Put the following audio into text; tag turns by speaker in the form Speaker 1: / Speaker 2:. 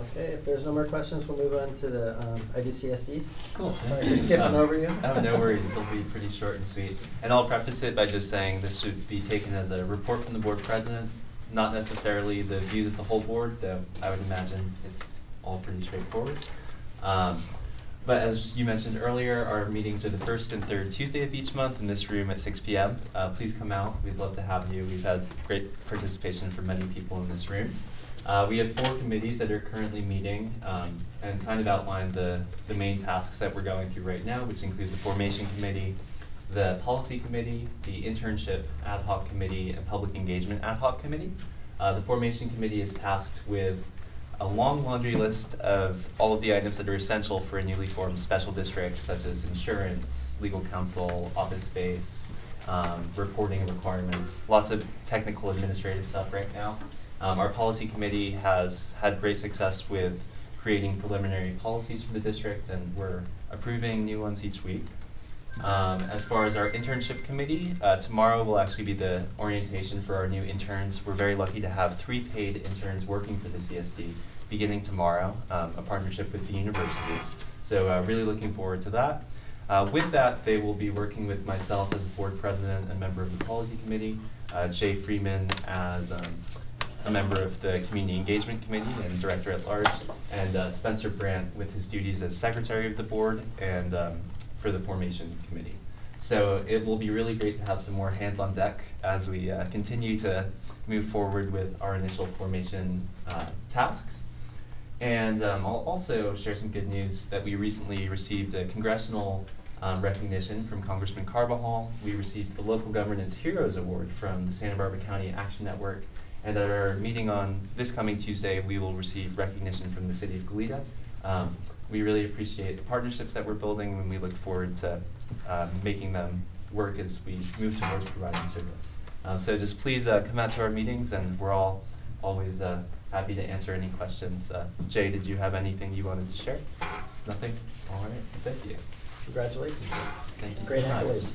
Speaker 1: Okay, if there's no more questions, we'll move on to the um, IVCSD.
Speaker 2: Cool.
Speaker 1: Sorry for skipping
Speaker 2: Um,
Speaker 1: over you.
Speaker 2: Oh, no worries, it'll be pretty short and sweet. And I'll preface it by just saying this should be taken as a report from the board president, not necessarily the views of the whole board, though I would imagine it's all pretty straightforward. Um, But as you mentioned earlier, our meetings are the first and third Tuesday of each month in this room at six P M. Uh, please come out, we'd love to have you. We've had great participation from many people in this room. Uh, we have four committees that are currently meeting, um, and kind of outline the, the main tasks that we're going through right now, which include the formation committee, the policy committee, the internship ad hoc committee, and public engagement ad hoc committee. Uh, the formation committee is tasked with a long laundry list of all of the items that are essential for a newly formed special district, such as insurance, legal counsel, office space, um, reporting requirements, lots of technical administrative stuff right now. Um, our policy committee has had great success with creating preliminary policies for the district, and we're approving new ones each week. Um, as far as our internship committee, uh, tomorrow will actually be the orientation for our new interns. We're very lucky to have three paid interns working for the CSD beginning tomorrow, um, a partnership with the university. So uh, really looking forward to that. Uh, with that, they will be working with myself as board president and member of the policy committee, uh, Jay Freeman as um, a member of the community engagement committee and director at large, and uh, Spencer Brandt with his duties as secretary of the board and um, for the formation committee. So it will be really great to have some more hands on deck as we uh, continue to move forward with our initial formation uh, tasks. And um, I'll also share some good news that we recently received a congressional um, recognition from Congressman Carbajal. We received the Local Governance Heroes Award from the Santa Barbara County Action Network. And at our meeting on this coming Tuesday, we will receive recognition from the City of Goleta. Um, we really appreciate the partnerships that we're building, and we look forward to uh, making them work as we move towards providing service. Um, so just please uh, come out to our meetings, and we're all always uh, happy to answer any questions. Uh, Jay, did you have anything you wanted to share? Nothing? All right, thank you.
Speaker 1: Congratulations.
Speaker 2: Thank you so
Speaker 1: Great
Speaker 2: much.
Speaker 1: accolades.